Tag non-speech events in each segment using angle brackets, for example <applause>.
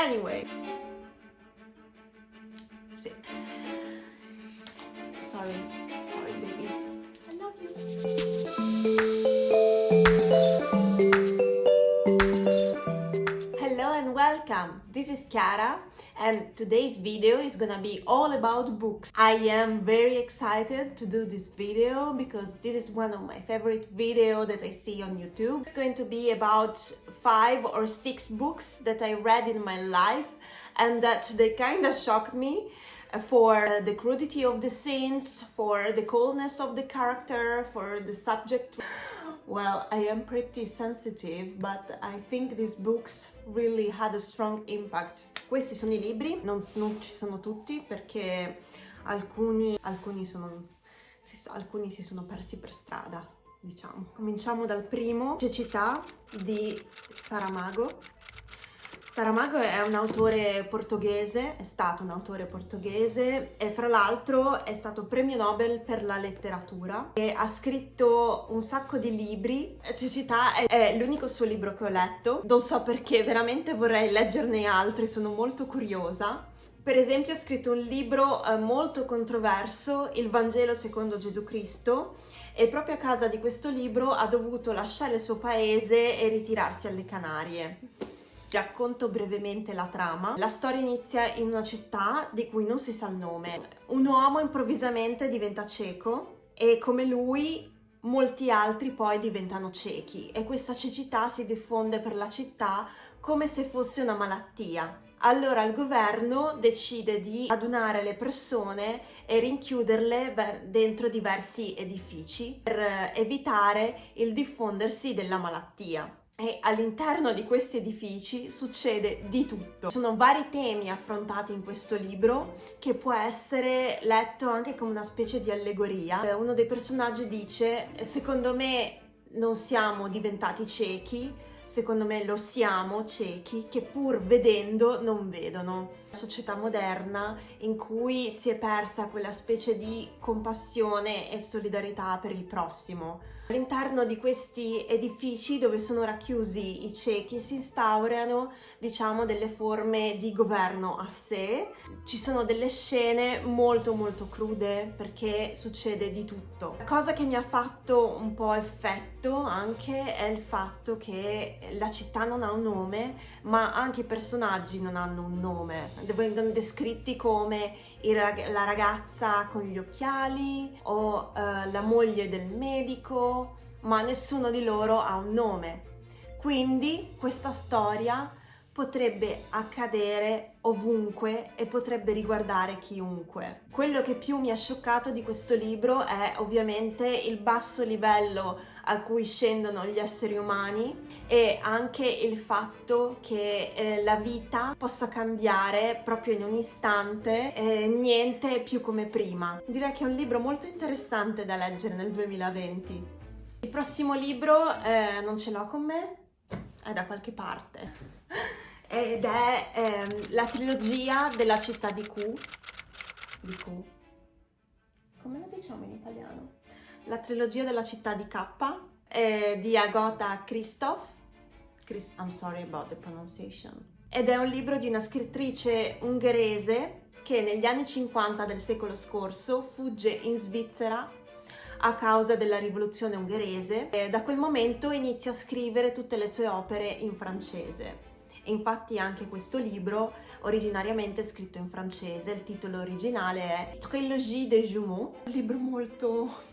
Anyway. Sì. Sorry. Sorry, baby. I love you. Hello and welcome. This is Chiara and today's video is gonna be all about books. I am very excited to do this video because this is one of my favorite video that I see on YouTube. It's going to be about five or six books that I read in my life and that they kind of shocked me for the crudity of the scenes, for the coldness of the character, for the subject. Well, I am pretty sensitive, but I think these books really had a strong impact. Questi sono i libri, non, non ci sono tutti perché alcuni, alcuni, sono, alcuni si sono persi per strada, diciamo. Cominciamo dal primo, Cecità di Saramago. Saramago è un autore portoghese, è stato un autore portoghese e fra l'altro è stato premio Nobel per la letteratura e ha scritto un sacco di libri. Cecità è, l'unico suo libro che ho letto, non so perché, veramente vorrei leggerne altri, sono molto curiosa. Per esempio ha scritto un libro eh, molto controverso, Il Vangelo secondo Gesù Cristo, e proprio a causa di questo libro ha dovuto lasciare il suo paese e ritirarsi alle Canarie. Racconto brevemente la trama. La storia inizia in una città di cui non si sa il nome. Un uomo improvvisamente diventa cieco e come lui molti altri poi diventano ciechi e questa cecità si diffonde per la città come se fosse una malattia. Allora il governo decide di adunare le persone e rinchiuderle dentro diversi edifici per evitare il diffondersi della malattia e all'interno di questi edifici succede di tutto. Sono vari temi affrontati in questo libro che può essere letto anche come una specie di allegoria. Eh, uno dei personaggi dice secondo me non siamo diventati ciechi, secondo me lo siamo ciechi che pur vedendo non vedono. Società moderna in cui si è persa quella specie di compassione e solidarietà per il prossimo All'interno di questi edifici dove sono racchiusi i ciechi si instaurano diciamo delle forme di governo a sé. Ci sono delle scene molto molto crude perché succede di tutto. La cosa che mi ha fatto un po' effetto anche è il fatto che la città non ha un nome ma anche i personaggi non hanno un nome. Vengono descritti come la ragazza con gli occhiali o uh, la moglie del medico, ma nessuno di loro ha un nome. Quindi questa storia potrebbe accadere ovunque e potrebbe riguardare chiunque. Quello che più mi ha scioccato di questo libro è ovviamente il basso livello a cui scendono gli esseri umani e anche il fatto che eh, la vita possa cambiare proprio in un istante e niente più come prima. Direi che è un libro molto interessante da leggere nel 2020. Il prossimo libro eh, non ce l'ho con me, è da qualche parte <laughs> ed è ehm, la trilogia della città di Q. Di Q. Come lo diciamo in italiano? La trilogia della città di K eh, di Agota Christoph. Christ I'm sorry about the pronunciation. Ed è un libro di una scrittrice ungherese che negli anni 50 del secolo scorso fugge in Svizzera a causa della rivoluzione ungherese e da quel momento inizia a scrivere tutte le sue opere in francese. Infatti anche questo libro originariamente è scritto in francese, il titolo originale è Trilogie des Jumeaux, un libro molto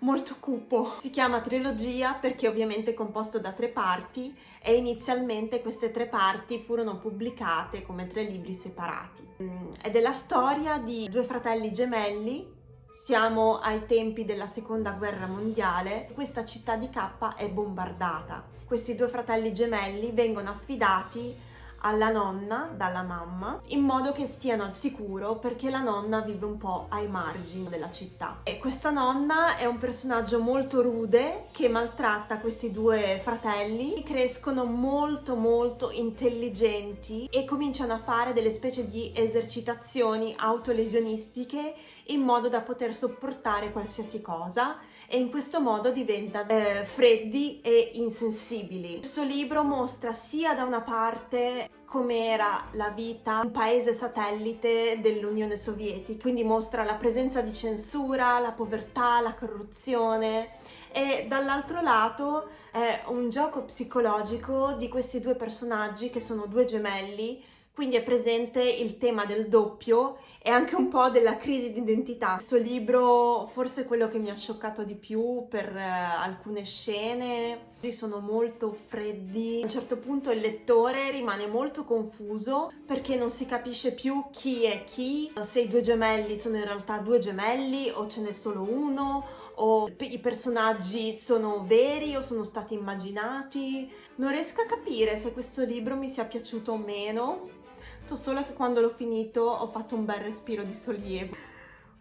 molto cupo. Si chiama trilogia perché ovviamente è composto da tre parti e inizialmente queste tre parti furono pubblicate come tre libri separati. Mm, ed è la storia di due fratelli gemelli siamo ai tempi della seconda guerra mondiale, questa città di K è bombardata questi due fratelli gemelli vengono affidati alla nonna dalla mamma in modo che stiano al sicuro perché la nonna vive un po' ai margini della città. E questa nonna è un personaggio molto rude che maltratta questi due fratelli crescono molto molto intelligenti e cominciano a fare delle specie di esercitazioni autolesionistiche in modo da poter sopportare qualsiasi cosa e in questo modo diventano eh, freddi e insensibili. Questo libro mostra sia da una parte com'era la vita un paese satellite dell'Unione Sovietica, quindi mostra la presenza di censura, la povertà, la corruzione e dall'altro lato è un gioco psicologico di questi due personaggi che sono due gemelli quindi è presente il tema del doppio e anche un po' della crisi di identità. Questo libro forse è quello che mi ha scioccato di più per eh, alcune scene, sono molto freddi. A un certo punto il lettore rimane molto confuso perché non si capisce più chi è chi, se i due gemelli sono in realtà due gemelli o ce n'è solo uno o i personaggi sono veri o sono stati immaginati. Non riesco a capire se questo libro mi sia piaciuto o meno, So solo che quando l'ho finito ho fatto un bel respiro di sollievo.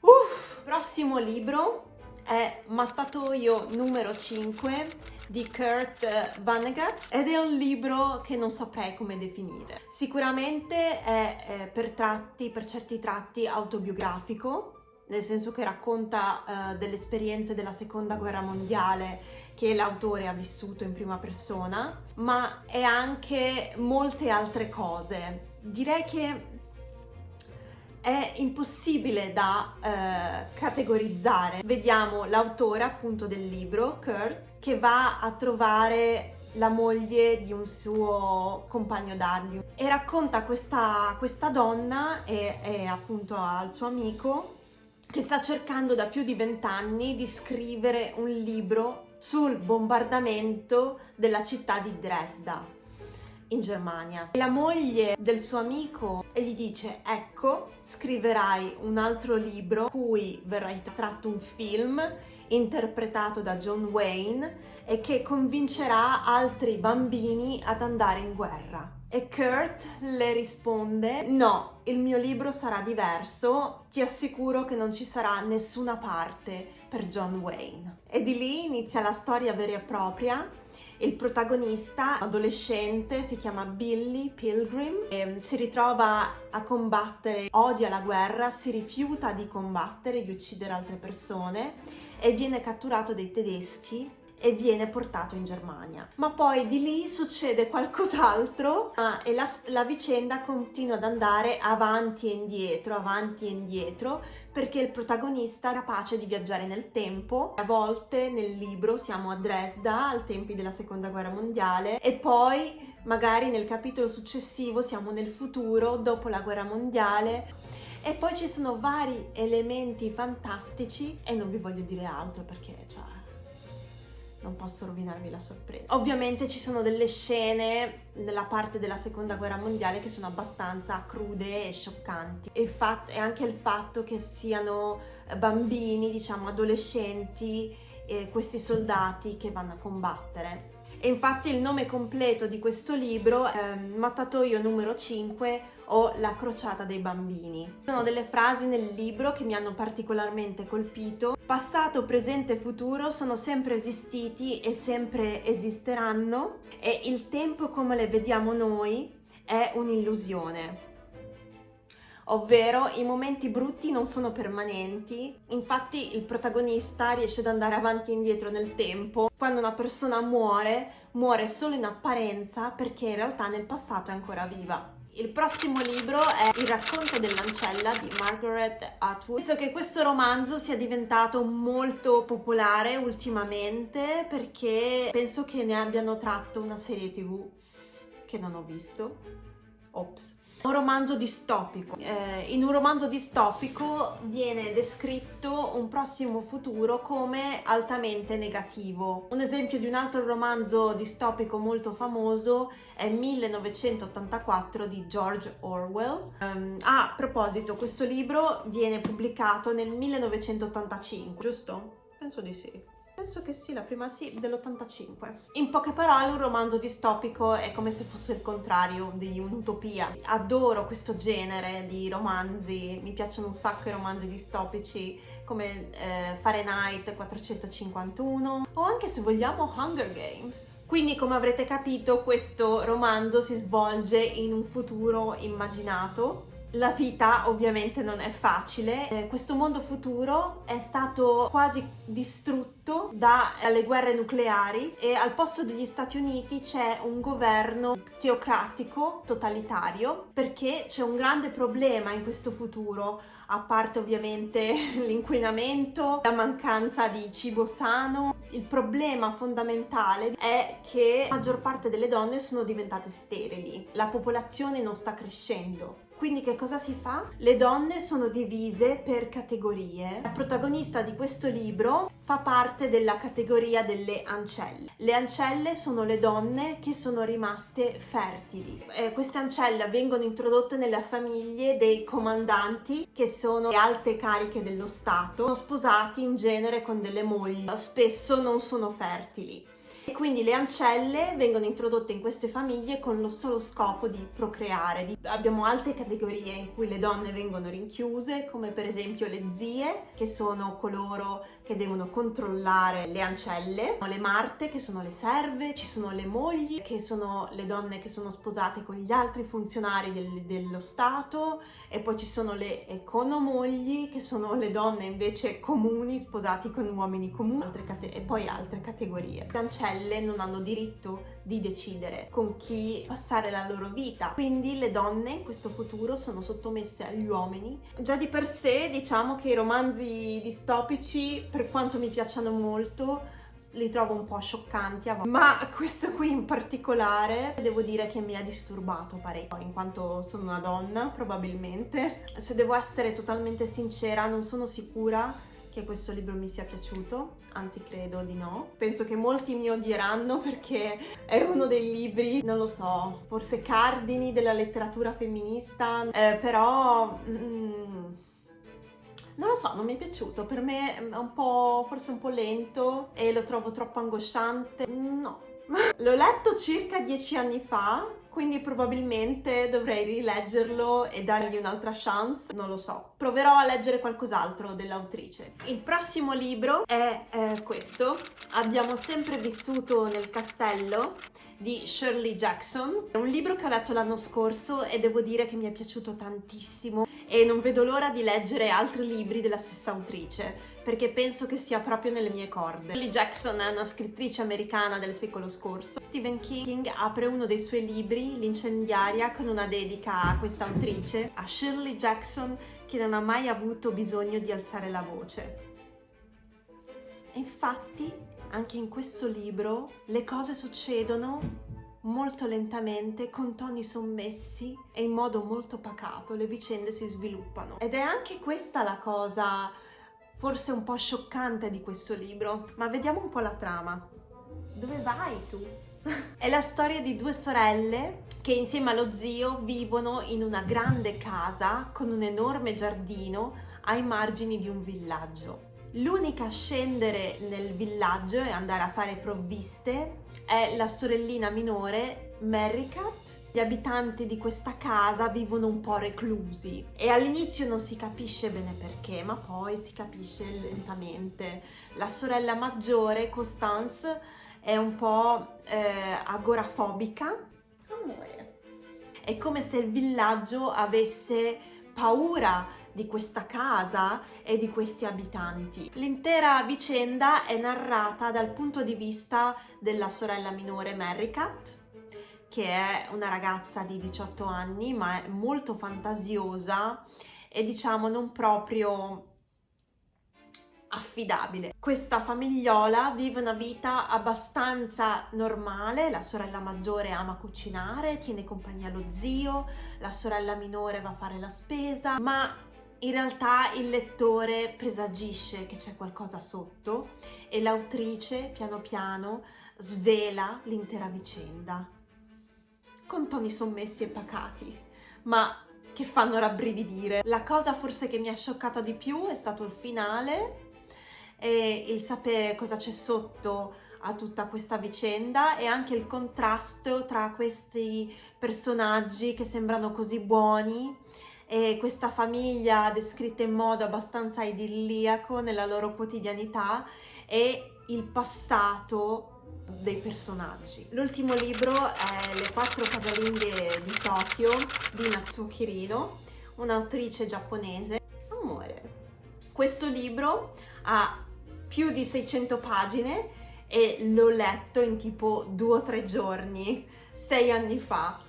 Uff! Prossimo libro è Mattatoio numero 5 di Kurt Vonnegut ed è un libro che non saprei come definire. Sicuramente è eh, per tratti, per certi tratti autobiografico, nel senso che racconta uh, delle esperienze della seconda guerra mondiale che l'autore ha vissuto in prima persona, ma è anche molte altre cose direi che è impossibile da eh, categorizzare. Vediamo l'autore appunto del libro, Kurt, che va a trovare la moglie di un suo compagno d'armi e racconta questa, questa donna e, e appunto al suo amico che sta cercando da più di vent'anni di scrivere un libro sul bombardamento della città di Dresda in Germania. La moglie del suo amico gli dice ecco scriverai un altro libro cui verrà tratto un film interpretato da John Wayne e che convincerà altri bambini ad andare in guerra. E Kurt le risponde no, il mio libro sarà diverso, ti assicuro che non ci sarà nessuna parte per John Wayne. E di lì inizia la storia vera e propria il protagonista, adolescente, si chiama Billy Pilgrim, e si ritrova a combattere, odia la guerra, si rifiuta di combattere, di uccidere altre persone e viene catturato dai tedeschi e viene portato in Germania. Ma poi di lì succede qualcos'altro ah, e la, la, vicenda continua ad andare avanti e indietro, avanti e indietro, perché il protagonista è capace di viaggiare nel tempo. A volte nel libro siamo a Dresda, al tempi della seconda guerra mondiale, e poi magari nel capitolo successivo siamo nel futuro, dopo la guerra mondiale, e poi ci sono vari elementi fantastici e non vi voglio dire altro perché cioè, non posso rovinarvi la sorpresa. Ovviamente ci sono delle scene nella parte della seconda guerra mondiale che sono abbastanza crude e scioccanti e, e anche il fatto che siano bambini, diciamo adolescenti, eh, questi soldati che vanno a combattere. E infatti il nome completo di questo libro è Mattatoio numero 5 o La crociata dei bambini. Sono delle frasi nel libro che mi hanno particolarmente colpito. Passato, presente e futuro sono sempre esistiti e sempre esisteranno e il tempo come le vediamo noi è un'illusione ovvero i momenti brutti non sono permanenti, infatti il protagonista riesce ad andare avanti e indietro nel tempo. Quando una persona muore, muore solo in apparenza perché in realtà nel passato è ancora viva. Il prossimo libro è Il racconto dell'ancella di Margaret Atwood. Penso che questo romanzo sia diventato molto popolare ultimamente perché penso che ne abbiano tratto una serie tv che non ho visto. Ops. Un romanzo distopico. Eh, in un romanzo distopico viene descritto un prossimo futuro come altamente negativo. Un esempio di un altro romanzo distopico molto famoso è 1984 di George Orwell. Um, a proposito, questo libro viene pubblicato nel 1985, giusto? Penso di sì. Penso che sì, la prima sì, dell'85. In poche parole, un romanzo distopico è come se fosse il contrario di un'utopia. Adoro questo genere di romanzi, mi piacciono un sacco i romanzi distopici come eh, Fahrenheit 451 o anche se vogliamo Hunger Games. Quindi come avrete capito questo romanzo si svolge in un futuro immaginato la vita ovviamente non è facile, eh, questo mondo futuro è stato quasi distrutto dalle guerre nucleari e al posto degli Stati Uniti c'è un governo teocratico, totalitario, perché c'è un grande problema in questo futuro a parte ovviamente <laughs> l'inquinamento, la mancanza di cibo sano. Il problema fondamentale è che la maggior parte delle donne sono diventate sterili, la popolazione non sta crescendo. Quindi che cosa si fa? Le donne sono divise per categorie. La protagonista di questo libro fa parte della categoria delle ancelle. Le ancelle sono le donne che sono rimaste fertili. Eh, queste ancelle vengono introdotte nelle famiglie dei comandanti che sono le alte cariche dello Stato, sono sposati in genere con delle mogli, spesso non sono fertili. E quindi le ancelle vengono introdotte in queste famiglie con lo solo scopo di procreare. Abbiamo altre categorie in cui le donne vengono rinchiuse, come per esempio le zie, che sono coloro che devono controllare le ancelle, le marte che sono le serve, ci sono le mogli che sono le donne che sono sposate con gli altri funzionari del, dello Stato e poi ci sono le economogli che sono le donne invece comuni sposati con uomini comuni e poi altre categorie. Le ancelle non hanno diritto di decidere con chi passare la loro vita, quindi le donne in questo futuro sono sottomesse agli uomini. Già di per sé diciamo che i romanzi distopici per quanto mi piacciono molto li trovo un po' scioccanti ma questo qui in particolare devo dire che mi ha disturbato parecchio in quanto sono una donna probabilmente se devo essere totalmente sincera non sono sicura che questo libro mi sia piaciuto, anzi credo di no. Penso che molti mi odieranno perché è uno dei libri, non lo so, forse cardini della letteratura femminista, eh, però... Mm, non lo so, non mi è piaciuto, per me è un po', forse un po' lento e lo trovo troppo angosciante, no. <laughs> L'ho letto circa dieci anni fa, quindi probabilmente dovrei rileggerlo e dargli un'altra chance, non lo so. Proverò a leggere qualcos'altro dell'autrice. Il prossimo libro è eh, questo, Abbiamo sempre vissuto nel castello di Shirley Jackson. È un libro che ho letto l'anno scorso e devo dire che mi è piaciuto tantissimo e non vedo l'ora di leggere altri libri della stessa autrice perché penso che sia proprio nelle mie corde. Shirley Jackson è una scrittrice americana del secolo scorso. Stephen King apre uno dei suoi libri, L'incendiaria, con una dedica a questa autrice, a Shirley Jackson che non ha mai avuto bisogno di alzare la voce. E infatti anche in questo libro le cose succedono molto lentamente, con toni sommessi e in modo molto pacato, le vicende si sviluppano. Ed è anche questa la cosa forse un po' scioccante di questo libro, ma vediamo un po' la trama. Dove vai tu? <laughs> è la storia di due sorelle che insieme allo zio vivono in una grande casa con un enorme giardino ai margini di un villaggio. L'unica a scendere nel villaggio e andare a fare provviste è la sorellina minore Merricat. Gli abitanti di questa casa vivono un po' reclusi e all'inizio non si capisce bene perché, ma poi si capisce lentamente. La sorella maggiore, Constance, è un po' eh, agorafobica. Amore. È come se il villaggio avesse paura di questa casa e di questi abitanti. L'intera vicenda è narrata dal punto di vista della sorella minore Merricat, che è una ragazza di 18 anni ma è molto fantasiosa e diciamo non proprio affidabile. Questa famigliola vive una vita abbastanza normale, la sorella maggiore ama cucinare, tiene compagnia allo zio, la sorella minore va a fare la spesa, ma in realtà il lettore presagisce che c'è qualcosa sotto e l'autrice piano piano svela l'intera vicenda con toni sommessi e pacati, ma che fanno rabbrividire. La cosa forse che mi ha scioccata di più è stato il finale e il sapere cosa c'è sotto a tutta questa vicenda e anche il contrasto tra questi personaggi che sembrano così buoni e questa famiglia descritta in modo abbastanza idilliaco nella loro quotidianità e il passato dei personaggi. L'ultimo libro è Le quattro casalinghe di Tokyo di Natsuo Kirino, un'autrice giapponese. Amore. Questo libro ha più di 600 pagine e l'ho letto in tipo due o tre giorni, sei anni fa.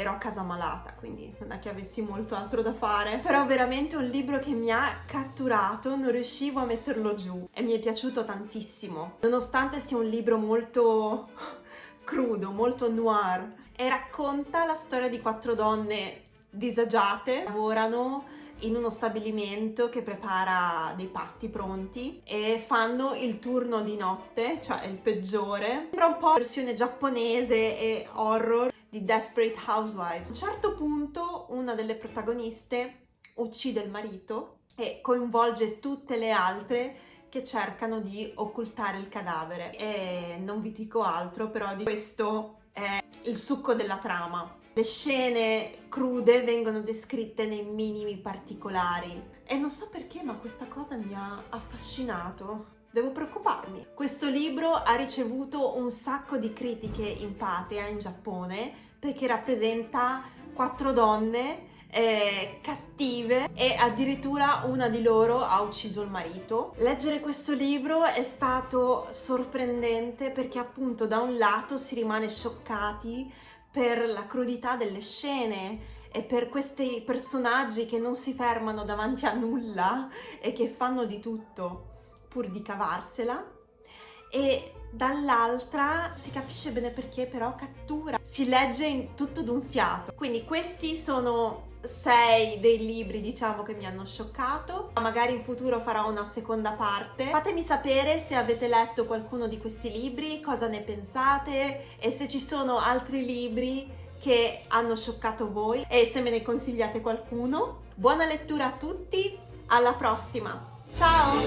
Ero a casa malata, quindi non è che avessi molto altro da fare. Però veramente un libro che mi ha catturato, non riuscivo a metterlo giù. E mi è piaciuto tantissimo. Nonostante sia un libro molto <laughs> crudo, molto noir. E racconta la storia di quattro donne disagiate, lavorano in uno stabilimento che prepara dei pasti pronti e fanno il turno di notte, cioè il peggiore. Sembra un po' versione giapponese e horror di Desperate Housewives. A un certo punto una delle protagoniste uccide il marito e coinvolge tutte le altre che cercano di occultare il cadavere. E non vi dico altro, però di questo è il succo della trama. Le scene crude vengono descritte nei minimi particolari e non so perché ma questa cosa mi ha affascinato. Devo preoccuparmi. Questo libro ha ricevuto un sacco di critiche in patria, in Giappone, perché rappresenta quattro donne eh, cattive e addirittura una di loro ha ucciso il marito. Leggere questo libro è stato sorprendente perché appunto da un lato si rimane scioccati per la crudità delle scene e per questi personaggi che non si fermano davanti a nulla e che fanno di tutto pur di cavarsela e dall'altra si capisce bene perché però cattura, si legge in tutto d'un fiato. Quindi questi sono sei dei libri diciamo che mi hanno scioccato magari in futuro farò una seconda parte. Fatemi sapere se avete letto qualcuno di questi libri cosa ne pensate e se ci sono altri libri che hanno scioccato voi e se me ne consigliate qualcuno. Buona lettura a tutti alla prossima. Ciao